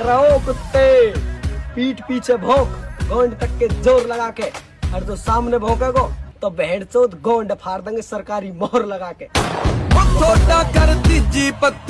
रहो कुत्ते। पीठ पीछे भोंक, गोंड तक के ज़ोर लगा के और जो सामने भोंकेगो तो बहन चौथ गोंड फाड़ देंगे सरकारी मोहर लगा के छोटा कर दीजी पत्ती।